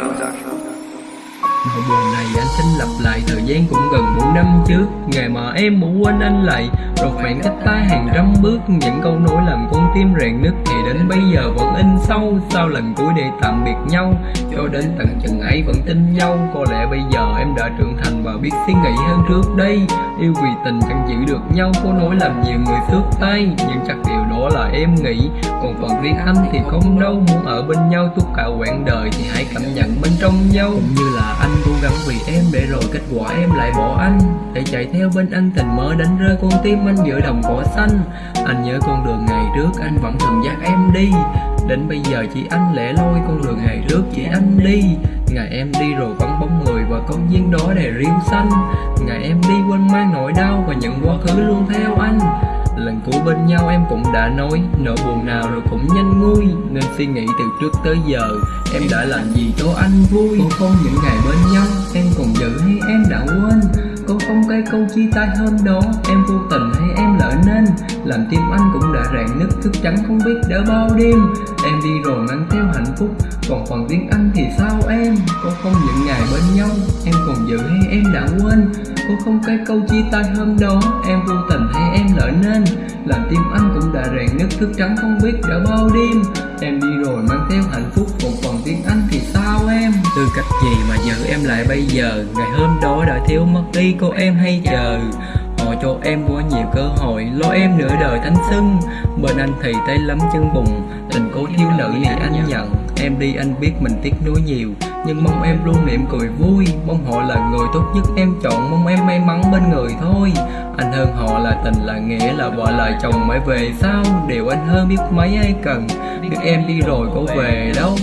Nỗi buồn này anh xin lặp lại, Thời gian cũng gần 4 năm trước. Ngày mà em muốn quên anh lại, Rồi khoảng cách ta hàng trăm bước, Những câu nói làm con tim rạn nứt Thì đến bây giờ vẫn in sâu, Sau lần cuối để tạm biệt nhau. Cho đến tận chừng ấy vẫn tin nhau. Có lẽ bây giờ em đã trưởng thành Và biết suy nghĩ hơn trước đây. Yêu vì tình chẳng giữ được nhau, Có nói làm nhiều người xước tay. Nhưng chắc điều đó là em nghĩ. Còn phần riêng anh thì không đâu. Muốn ở bên nhau suốt cả quãng đời Thì hãy cảm nhận bên trong nhau. Cũng như là anh gắng vì em Để rồi kết quả em lại bỏ anh. Để chạy theo bên anh tình mơ đánh rơi con tim anh giữa đồng cỏ xanh. Anh nhớ con đường ngày trước anh vẫn thường dắt em đi. Đến bây giờ chỉ anh lẻ loi con đường ngày trước chỉ anh đi. Ngày em đi rồi vắng bóng người và công viên đó đầy riêu xanh. Ngày em đi quên mang nỗi đau và những quá khứ luôn theo anh. Lần cuối bên nhau em cũng đã nói, Nỗi buồn nào rồi cũng nhanh nguôi. Nên suy nghĩ từ trước tới giờ, Em đã làm gì cho anh vui? Không những ngày câu chia tay hôm đó. Em vô tình hay em lỡ nên? Làm tim anh cũng đã rạn nứt, Thức trắng không biết đã bao đêm. Em đi rồi mang theo hạnh phúc. Còn phần riêng anh thì sao em? Có không những ngày bên nhau? Em còn giữ hay em đã quên? Có không cái câu chia tay hôm đó? Em vô tình hay em lỡ nên? Làm tim anh cũng đã rạn nứt, Thức trắng không biết đã bao đêm. Em đi rồi mang theo hạnh phúc. Còn phần riêng anh thì sao cách gì mà giữ em lại bây giờ? Ngày hôm đó đã thiếu mất đi, cô em hay chờ. Họ cho em quá nhiều cơ hội, Lo em nửa đời thanh xuân. Bên anh thì tay lắm chân bùng Tình cố thiếu nữ thì anh nhận. Em đi anh biết mình tiếc nuối nhiều, Nhưng mong em luôn niệm cười vui. Mong họ là người tốt nhất em chọn, Mong em may mắn bên người thôi. Anh hơn họ là tình, là nghĩa, là vợ, là chồng mới về sau Điều anh hơn biết mấy ai cần, Biết em đi rồi có về đâu?